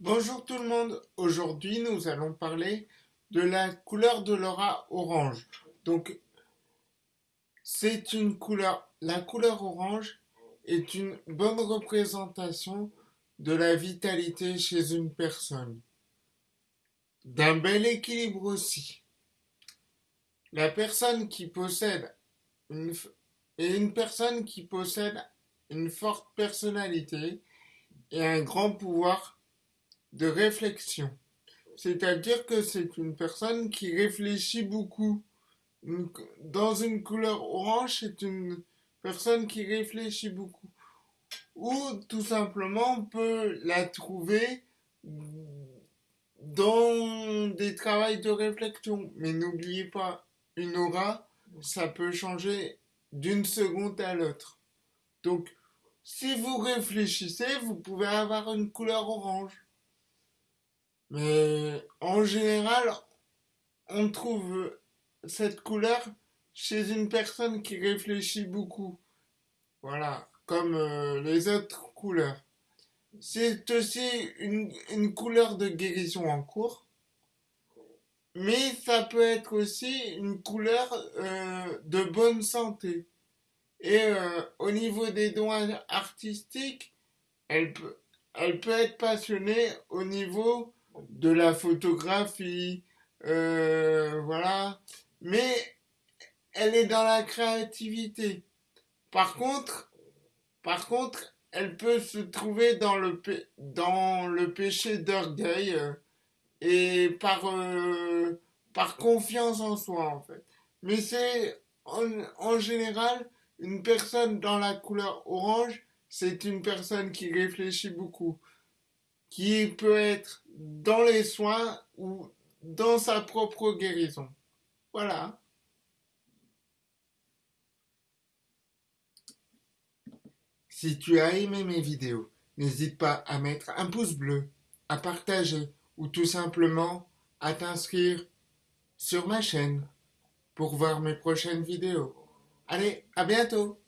Bonjour tout le monde, aujourd'hui nous allons parler de la couleur de l'aura orange. Donc c'est une couleur, la couleur orange est une bonne représentation de la vitalité chez une personne. D'un bel équilibre aussi. La personne qui possède une, personne qui possède une forte personnalité et un grand pouvoir de réflexion. C'est-à-dire que c'est une personne qui réfléchit beaucoup. Dans une couleur orange, c'est une personne qui réfléchit beaucoup. Ou tout simplement, on peut la trouver dans des travails de réflexion. Mais n'oubliez pas, une aura, ça peut changer d'une seconde à l'autre. Donc, si vous réfléchissez, vous pouvez avoir une couleur orange. Mais en général, on trouve cette couleur chez une personne qui réfléchit beaucoup. Voilà, comme euh, les autres couleurs. C'est aussi une, couleur de guérison en cours. Mais ça peut être aussi une couleur euh, de bonne santé. Et euh, au niveau des dons artistiques, elle peut, elle peut être passionnée au niveau de la photographie, euh, voilà. Mais elle est dans la créativité. Par contre, par contre, elle peut se trouver dans le, dans le péché d'orgueil euh, et par, euh, par confiance en soi, en fait. Mais c'est en, en général une personne dans la couleur orange, c'est une personne qui réfléchit beaucoup qui peut être dans les soins ou dans sa propre guérison. Voilà. Si tu as aimé mes vidéos, n'hésite pas à mettre un pouce bleu, à partager ou tout simplement à t'inscrire sur ma chaîne pour voir mes prochaines vidéos. Allez, à bientôt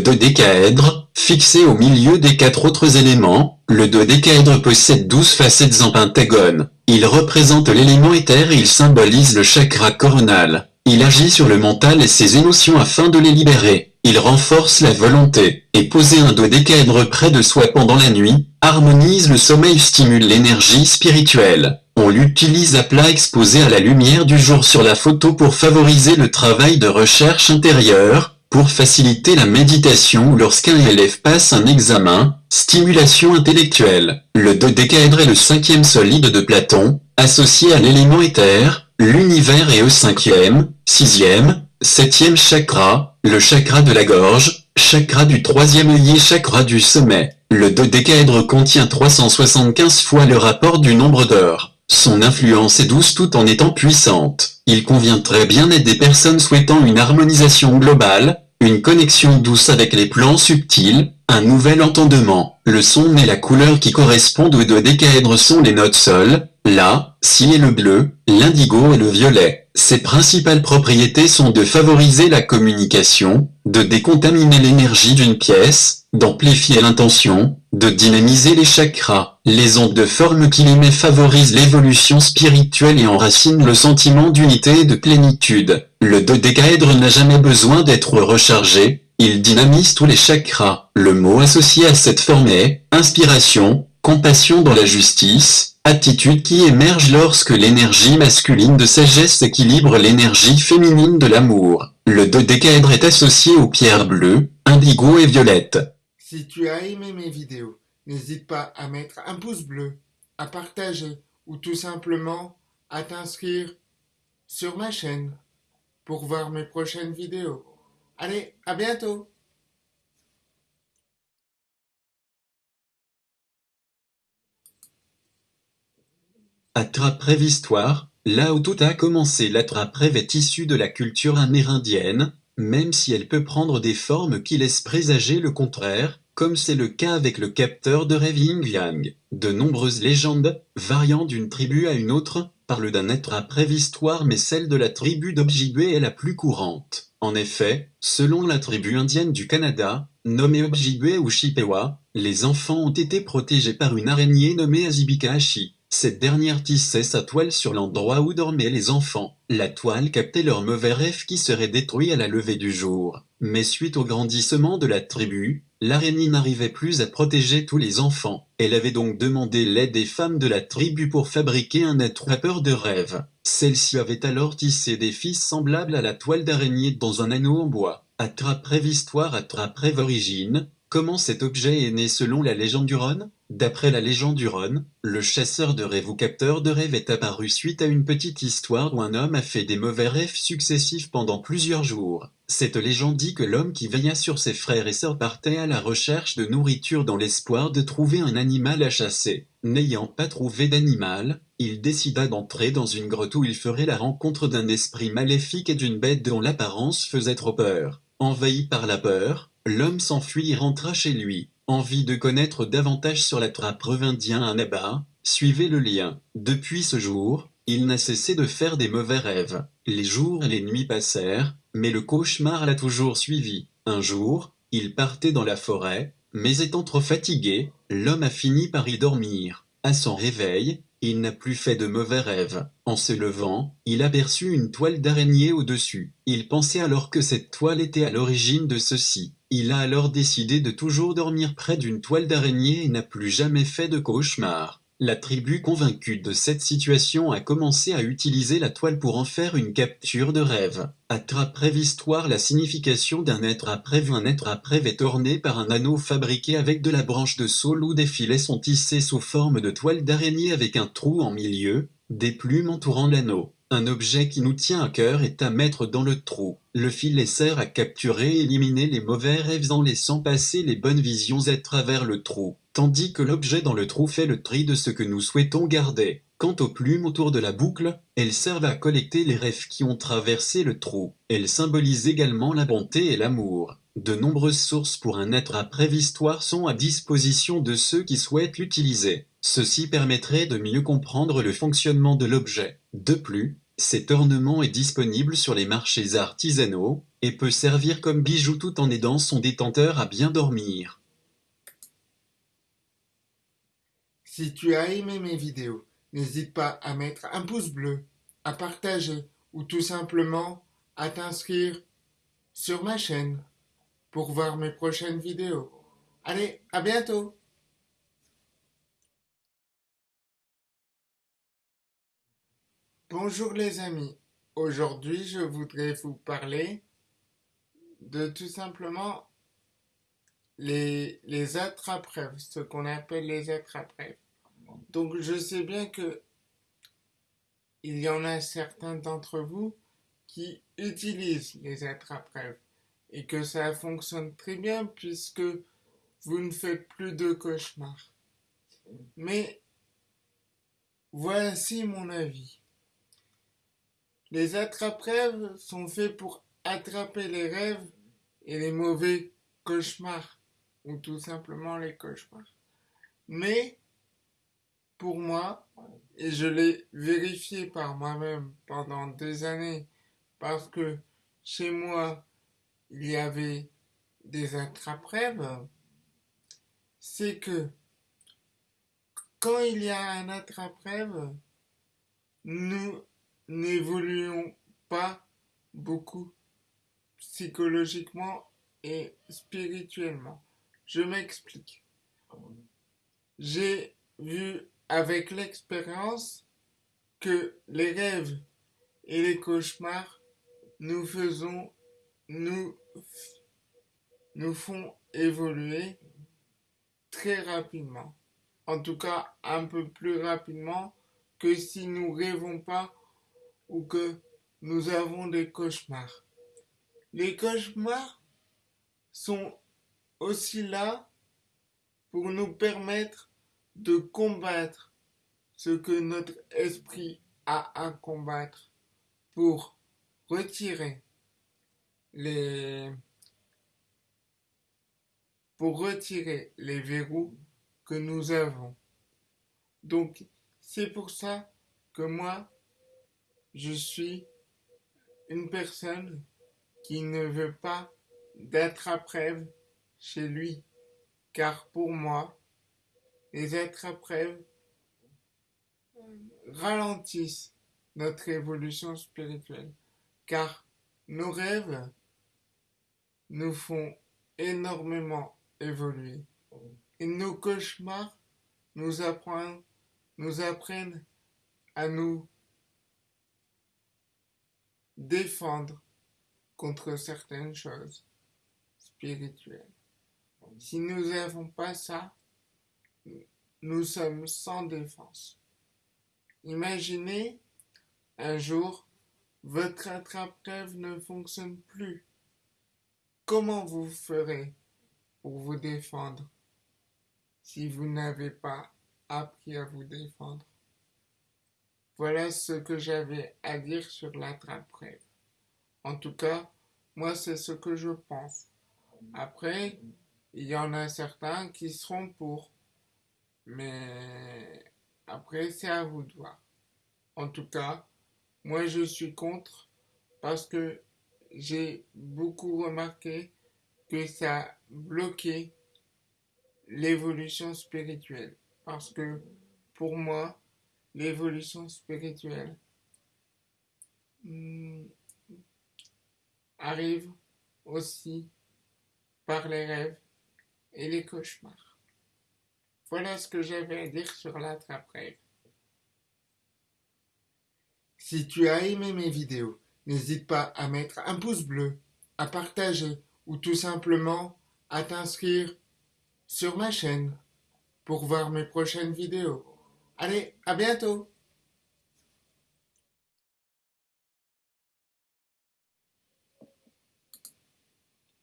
dodécaèdre, fixé au milieu des quatre autres éléments, le dodécaèdre possède douze facettes en pentagone. Il représente l'élément éther et il symbolise le chakra coronal. Il agit sur le mental et ses émotions afin de les libérer. Il renforce la volonté, et poser un dodécaèdre près de soi pendant la nuit, harmonise le sommeil stimule l'énergie spirituelle. On l'utilise à plat exposé à la lumière du jour sur la photo pour favoriser le travail de recherche intérieure, pour faciliter la méditation lorsqu'un élève passe un examen, stimulation intellectuelle. Le dodécaèdre est le cinquième solide de Platon, associé à l'élément éther, l'univers est au cinquième, sixième, septième chakra, le chakra de la gorge, chakra du troisième œillet chakra du sommet. Le dodécaèdre contient 375 fois le rapport du nombre d'heures. Son influence est douce tout en étant puissante. Il convient très bien à des personnes souhaitant une harmonisation globale, une connexion douce avec les plans subtils, un nouvel entendement. Le son et la couleur qui correspondent aux deux décaèdres sont les notes sol, la, si et le bleu, l'indigo et le violet. Ses principales propriétés sont de favoriser la communication, de décontaminer l'énergie d'une pièce, d'amplifier l'intention, de dynamiser les chakras. Les ondes de forme qu'il émet favorisent l'évolution spirituelle et enracinent le sentiment d'unité et de plénitude. Le dodécaèdre n'a jamais besoin d'être rechargé, il dynamise tous les chakras. Le mot associé à cette forme est inspiration, compassion dans la justice, attitude qui émerge lorsque l'énergie masculine de sagesse équilibre l'énergie féminine de l'amour. Le dodécaèdre est associé aux pierres bleues, indigo et violette. Si tu as aimé mes vidéos, n'hésite pas à mettre un pouce bleu, à partager ou tout simplement à t'inscrire sur ma chaîne pour voir mes prochaines vidéos. Allez, à bientôt Attrape-rêve Histoire, là où tout a commencé l'attrape-rêve est issue de la culture amérindienne, même si elle peut prendre des formes qui laissent présager le contraire, comme c'est le cas avec le capteur de Yin Yang. De nombreuses légendes, variant d'une tribu à une autre, parle d'un être à préhistoire mais celle de la tribu d'Ojibwe est la plus courante. En effet, selon la tribu indienne du Canada, nommée Ojibwe ou Chippewa, les enfants ont été protégés par une araignée nommée Azibikashi. Cette dernière tissait sa toile sur l'endroit où dormaient les enfants. La toile captait leur mauvais rêve qui serait détruit à la levée du jour. Mais suite au grandissement de la tribu, l'araignée n'arrivait plus à protéger tous les enfants. Elle avait donc demandé l'aide des femmes de la tribu pour fabriquer un être à peur de rêve. Celle-ci avait alors tissé des fils semblables à la toile d'araignée dans un anneau en bois. Attrape rêve histoire, attrape rêve origine, Comment cet objet est né selon la légende du Rhône? D'après la légende du Rhône, le chasseur de rêve ou capteur de rêve est apparu suite à une petite histoire où un homme a fait des mauvais rêves successifs pendant plusieurs jours. Cette légende dit que l'homme qui veilla sur ses frères et sœurs partait à la recherche de nourriture dans l'espoir de trouver un animal à chasser. N'ayant pas trouvé d'animal, il décida d'entrer dans une grotte où il ferait la rencontre d'un esprit maléfique et d'une bête dont l'apparence faisait trop peur. Envahi par la peur, L'homme s'enfuit et rentra chez lui. Envie de connaître davantage sur la trappe revindien à Naba, suivez le lien. Depuis ce jour, il n'a cessé de faire des mauvais rêves. Les jours et les nuits passèrent, mais le cauchemar l'a toujours suivi. Un jour, il partait dans la forêt, mais étant trop fatigué, l'homme a fini par y dormir. À son réveil, il n'a plus fait de mauvais rêves. En se levant, il aperçut une toile d'araignée au-dessus. Il pensait alors que cette toile était à l'origine de ceci. Il a alors décidé de toujours dormir près d'une toile d'araignée et n'a plus jamais fait de cauchemar. La tribu convaincue de cette situation a commencé à utiliser la toile pour en faire une capture de rêve. Attrape rêve histoire la signification d'un être après un être après est orné par un anneau fabriqué avec de la branche de saule où des filets sont tissés sous forme de toile d'araignée avec un trou en milieu, des plumes entourant l'anneau. Un objet qui nous tient à cœur est à mettre dans le trou. Le filet sert à capturer et éliminer les mauvais rêves en laissant passer les bonnes visions à travers le trou, tandis que l'objet dans le trou fait le tri de ce que nous souhaitons garder. Quant aux plumes autour de la boucle, elles servent à collecter les rêves qui ont traversé le trou. Elles symbolisent également la bonté et l'amour. De nombreuses sources pour un être à préhistoire sont à disposition de ceux qui souhaitent l'utiliser. Ceci permettrait de mieux comprendre le fonctionnement de l'objet. De plus, cet ornement est disponible sur les marchés artisanaux et peut servir comme bijou tout en aidant son détenteur à bien dormir. Si tu as aimé mes vidéos, n'hésite pas à mettre un pouce bleu, à partager ou tout simplement à t'inscrire sur ma chaîne pour voir mes prochaines vidéos. Allez, à bientôt Bonjour les amis, aujourd'hui je voudrais vous parler de tout simplement les, les attrape-rêves, ce qu'on appelle les attrape-rêves. Donc je sais bien que il y en a certains d'entre vous qui utilisent les attrape-rêves et que ça fonctionne très bien puisque vous ne faites plus de cauchemars. Mais voici mon avis. Les attrape-rêves sont faits pour attraper les rêves et les mauvais cauchemars, ou tout simplement les cauchemars. Mais, pour moi, et je l'ai vérifié par moi-même pendant des années, parce que chez moi, il y avait des attrape-rêves, c'est que quand il y a un attrape-rêve, nous n'évoluons pas beaucoup psychologiquement et spirituellement. Je m'explique. J'ai vu avec l'expérience que les rêves et les cauchemars nous faisons, nous, nous font évoluer très rapidement. En tout cas, un peu plus rapidement que si nous rêvons pas ou que nous avons des cauchemars. Les cauchemars sont aussi là pour nous permettre de combattre ce que notre esprit a à combattre pour retirer les pour retirer les verrous que nous avons. Donc c'est pour ça que moi je suis une personne qui ne veut pas d'être après chez lui, car pour moi, les êtres après ralentissent notre évolution spirituelle, car nos rêves nous font énormément évoluer. Et nos cauchemars nous apprennent à nous défendre contre certaines choses spirituelles. Si nous n'avons pas ça, nous sommes sans défense. Imaginez un jour, votre attrape-rêve ne fonctionne plus. Comment vous ferez pour vous défendre si vous n'avez pas appris à vous défendre? Voilà ce que j'avais à dire sur l'attrape-rêve. En tout cas, moi c'est ce que je pense. Après, il y en a certains qui seront pour. Mais après, c'est à vous de voir. En tout cas, moi je suis contre parce que j'ai beaucoup remarqué que ça bloquait l'évolution spirituelle. Parce que pour moi, l'évolution spirituelle hmm, arrive aussi par les rêves et les cauchemars. Voilà ce que j'avais à dire sur l'attrape-rêve. Si tu as aimé mes vidéos, n'hésite pas à mettre un pouce bleu, à partager ou tout simplement à t'inscrire sur ma chaîne pour voir mes prochaines vidéos. Allez, à bientôt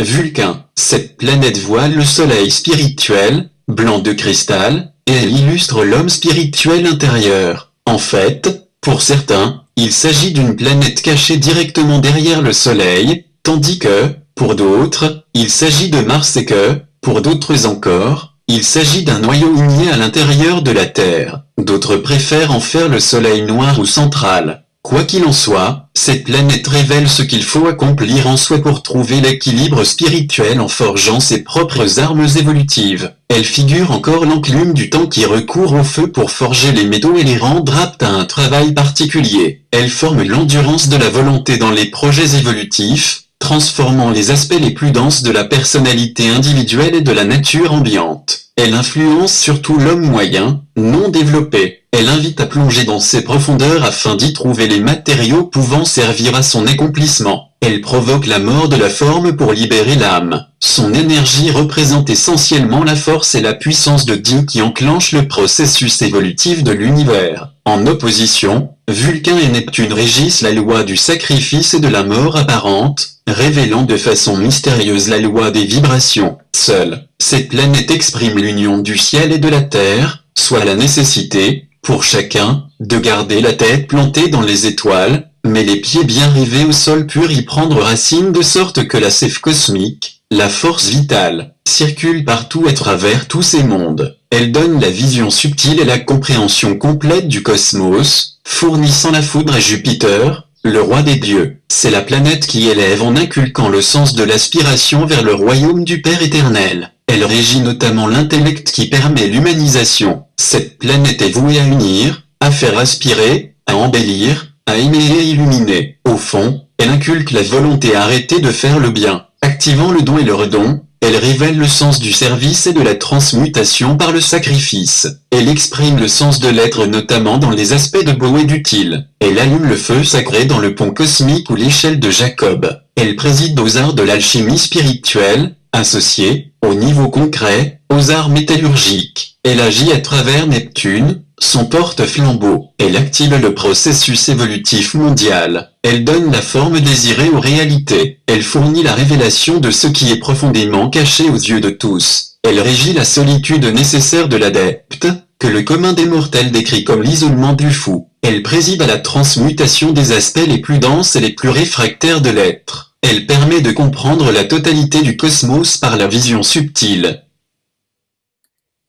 Vulcain, cette planète voile le soleil spirituel, blanc de cristal, et elle illustre l'homme spirituel intérieur. En fait, pour certains, il s'agit d'une planète cachée directement derrière le soleil, tandis que, pour d'autres, il s'agit de Mars et que, pour d'autres encore, il s'agit d'un noyau uni à l'intérieur de la Terre. D'autres préfèrent en faire le soleil noir ou central. Quoi qu'il en soit, cette planète révèle ce qu'il faut accomplir en soi pour trouver l'équilibre spirituel en forgeant ses propres armes évolutives. Elle figure encore l'enclume du temps qui recourt au feu pour forger les métaux et les rendre aptes à un travail particulier. Elle forme l'endurance de la volonté dans les projets évolutifs, transformant les aspects les plus denses de la personnalité individuelle et de la nature ambiante. Elle influence surtout l'homme moyen, non développé. Elle invite à plonger dans ses profondeurs afin d'y trouver les matériaux pouvant servir à son accomplissement. Elle provoque la mort de la forme pour libérer l'âme. Son énergie représente essentiellement la force et la puissance de Dieu qui enclenche le processus évolutif de l'univers. En opposition, Vulcain et Neptune régissent la loi du sacrifice et de la mort apparente, révélant de façon mystérieuse la loi des vibrations. Seule, cette planète exprime l'union du ciel et de la terre, soit la nécessité, pour chacun, de garder la tête plantée dans les étoiles, mais les pieds bien rivés au sol pur y prendre racine de sorte que la sève cosmique, la force vitale, circule partout à travers tous ces mondes. Elle donne la vision subtile et la compréhension complète du cosmos, fournissant la foudre à Jupiter, le roi des dieux. C'est la planète qui élève en inculquant le sens de l'aspiration vers le royaume du Père éternel. Elle régit notamment l'intellect qui permet l'humanisation. Cette planète est vouée à unir, à faire aspirer, à embellir, à aimer et illuminer. Au fond, elle inculque la volonté arrêtée de faire le bien. Activant le don et le redon, elle révèle le sens du service et de la transmutation par le sacrifice. Elle exprime le sens de l'être notamment dans les aspects de beau et d'utile. Elle allume le feu sacré dans le pont cosmique ou l'échelle de Jacob. Elle préside aux arts de l'alchimie spirituelle, associée, au niveau concret, aux arts métallurgiques. Elle agit à travers Neptune, son porte-flambeau. Elle active le processus évolutif mondial. Elle donne la forme désirée aux réalités. Elle fournit la révélation de ce qui est profondément caché aux yeux de tous. Elle régit la solitude nécessaire de l'adepte, que le commun des mortels décrit comme l'isolement du fou. Elle préside à la transmutation des aspects les plus denses et les plus réfractaires de l'être. Elle permet de comprendre la totalité du cosmos par la vision subtile.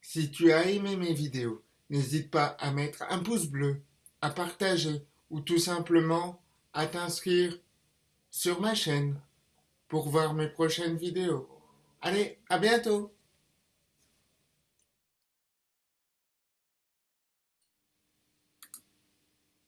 Si tu as aimé mes vidéos, n'hésite pas à mettre un pouce bleu, à partager ou tout simplement à t'inscrire sur ma chaîne pour voir mes prochaines vidéos. Allez, à bientôt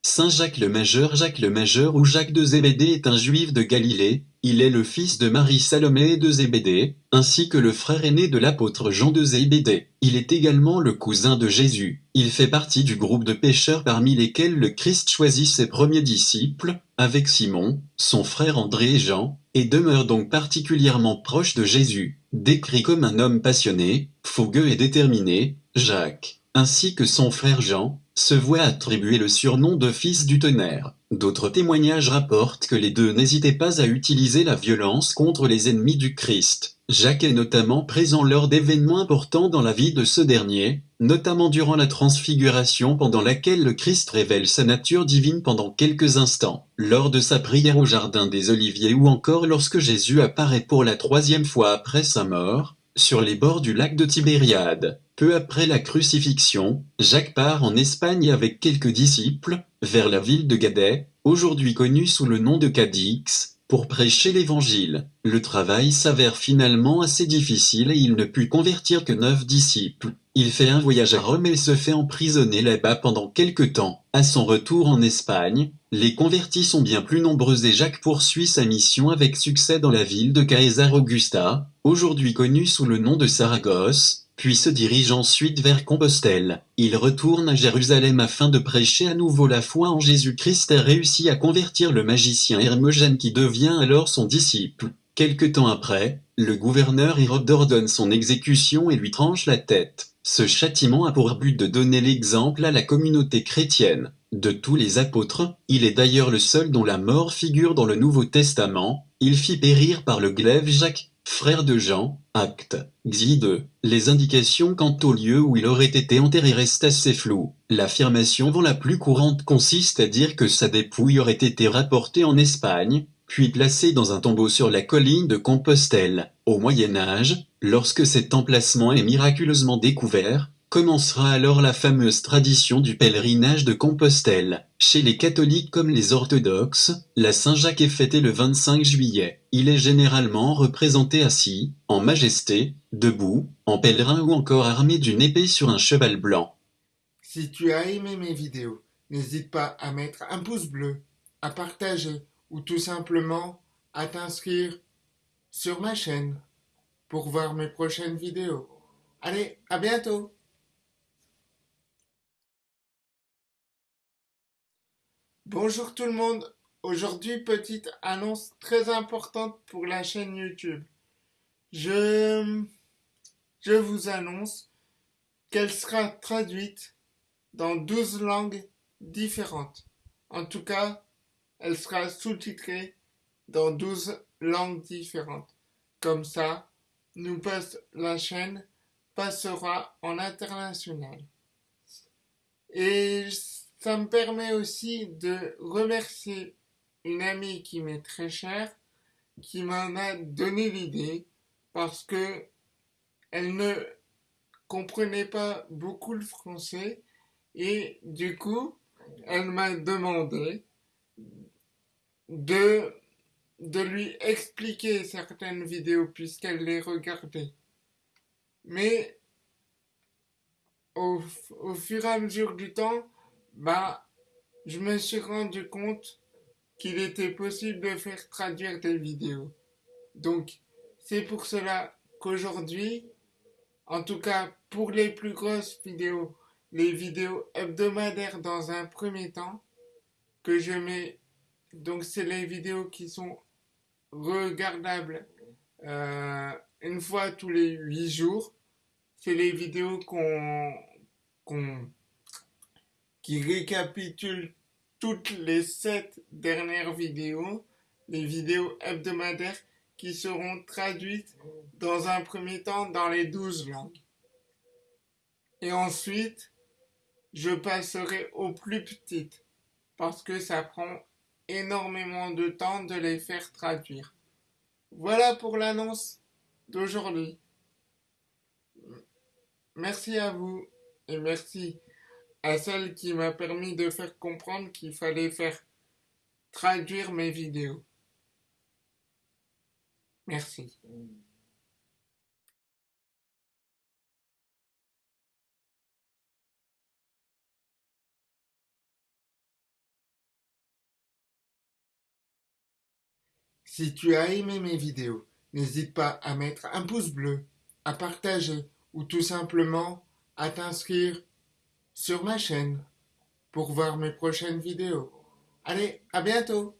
Saint Jacques le Majeur Jacques le Majeur ou Jacques de Zébédée est un juif de Galilée, il est le fils de Marie Salomé de Zébédée, ainsi que le frère aîné de l'apôtre Jean de Zébédée. Il est également le cousin de Jésus. Il fait partie du groupe de pécheurs parmi lesquels le Christ choisit ses premiers disciples, avec Simon, son frère André et Jean, et demeure donc particulièrement proche de Jésus. Décrit comme un homme passionné, fougueux et déterminé, Jacques, ainsi que son frère Jean, se voit attribuer le surnom de fils du tonnerre. D'autres témoignages rapportent que les deux n'hésitaient pas à utiliser la violence contre les ennemis du Christ. Jacques est notamment présent lors d'événements importants dans la vie de ce dernier, notamment durant la transfiguration pendant laquelle le Christ révèle sa nature divine pendant quelques instants, lors de sa prière au Jardin des Oliviers ou encore lorsque Jésus apparaît pour la troisième fois après sa mort, sur les bords du lac de Tibériade. Peu après la crucifixion, Jacques part en Espagne avec quelques disciples, vers la ville de Gadet, aujourd'hui connue sous le nom de Cadix, pour prêcher l'évangile. Le travail s'avère finalement assez difficile et il ne put convertir que neuf disciples. Il fait un voyage à Rome et se fait emprisonner là-bas pendant quelque temps. À son retour en Espagne, les convertis sont bien plus nombreux et Jacques poursuit sa mission avec succès dans la ville de Caesar Augusta, aujourd'hui connue sous le nom de Saragosse, puis se dirige ensuite vers Compostelle. Il retourne à Jérusalem afin de prêcher à nouveau la foi en Jésus-Christ et réussit à convertir le magicien Hermogène qui devient alors son disciple. Quelque temps après, le gouverneur Hérode ordonne son exécution et lui tranche la tête. Ce châtiment a pour but de donner l'exemple à la communauté chrétienne. De tous les apôtres, il est d'ailleurs le seul dont la mort figure dans le Nouveau Testament. Il fit périr par le glaive Jacques, frère de Jean, acte, Xi 2. Les indications quant au lieu où il aurait été enterré restent assez floues. L'affirmation la plus courante consiste à dire que sa dépouille aurait été rapportée en Espagne, puis placée dans un tombeau sur la colline de Compostelle. Au Moyen Âge, lorsque cet emplacement est miraculeusement découvert, Commencera alors la fameuse tradition du pèlerinage de Compostelle. Chez les catholiques comme les orthodoxes, la Saint-Jacques est fêtée le 25 juillet. Il est généralement représenté assis, en majesté, debout, en pèlerin ou encore armé d'une épée sur un cheval blanc. Si tu as aimé mes vidéos, n'hésite pas à mettre un pouce bleu, à partager ou tout simplement à t'inscrire sur ma chaîne pour voir mes prochaines vidéos. Allez, à bientôt Bonjour tout le monde. Aujourd'hui, petite annonce très importante pour la chaîne YouTube. Je, je vous annonce qu'elle sera traduite dans 12 langues différentes. En tout cas, elle sera sous-titrée dans 12 langues différentes. Comme ça, nous la chaîne passera en international. Ça me permet aussi de remercier une amie qui m'est très chère, qui m'en a donné l'idée, parce que elle ne comprenait pas beaucoup le français, et du coup, elle m'a demandé de, de lui expliquer certaines vidéos puisqu'elle les regardait. Mais au, au fur et à mesure du temps, bah, je me suis rendu compte qu'il était possible de faire traduire des vidéos. Donc, c'est pour cela qu'aujourd'hui, en tout cas pour les plus grosses vidéos, les vidéos hebdomadaires dans un premier temps, que je mets, donc c'est les vidéos qui sont regardables euh, une fois tous les huit jours. C'est les vidéos qu'on qu'on qui récapitule toutes les sept dernières vidéos, les vidéos hebdomadaires qui seront traduites dans un premier temps dans les douze langues. Et ensuite, je passerai aux plus petites parce que ça prend énormément de temps de les faire traduire. Voilà pour l'annonce d'aujourd'hui. Merci à vous et merci à celle qui m'a permis de faire comprendre qu'il fallait faire traduire mes vidéos. Merci. Si tu as aimé mes vidéos, n'hésite pas à mettre un pouce bleu, à partager ou tout simplement à t'inscrire sur ma chaîne pour voir mes prochaines vidéos. Allez, à bientôt